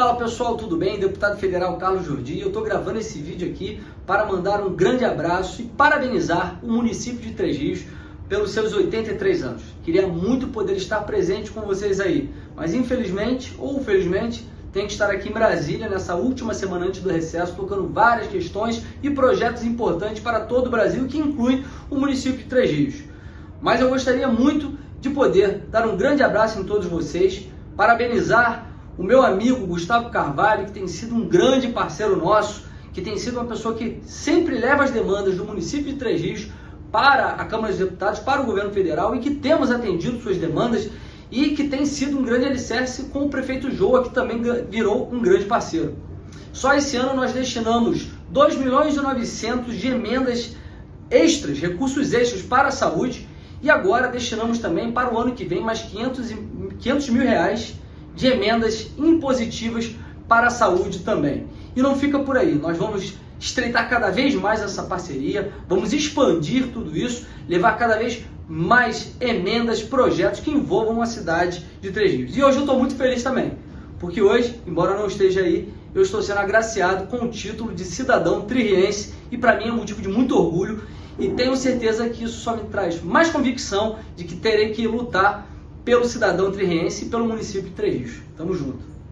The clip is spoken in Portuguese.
Fala pessoal, tudo bem? Deputado Federal Carlos Jordi, eu estou gravando esse vídeo aqui para mandar um grande abraço e parabenizar o município de Três Rios pelos seus 83 anos. Queria muito poder estar presente com vocês aí, mas infelizmente ou felizmente tenho que estar aqui em Brasília nessa última semana antes do recesso, tocando várias questões e projetos importantes para todo o Brasil, que inclui o município de Três Rios. Mas eu gostaria muito de poder dar um grande abraço em todos vocês, parabenizar o meu amigo Gustavo Carvalho, que tem sido um grande parceiro nosso, que tem sido uma pessoa que sempre leva as demandas do município de Três Rios para a Câmara dos Deputados, para o governo federal e que temos atendido suas demandas e que tem sido um grande alicerce com o prefeito Joa, que também virou um grande parceiro. Só esse ano nós destinamos 2 milhões e 900 de emendas extras, recursos extras para a saúde e agora destinamos também para o ano que vem mais 500, 500 mil reais de emendas impositivas para a saúde também. E não fica por aí, nós vamos estreitar cada vez mais essa parceria, vamos expandir tudo isso, levar cada vez mais emendas, projetos que envolvam a cidade de Três Rios. E hoje eu estou muito feliz também, porque hoje, embora não esteja aí, eu estou sendo agraciado com o título de cidadão tririense e para mim é um motivo de muito orgulho e tenho certeza que isso só me traz mais convicção de que terei que lutar pelo cidadão tririense e pelo município de Três Rios. Tamo junto.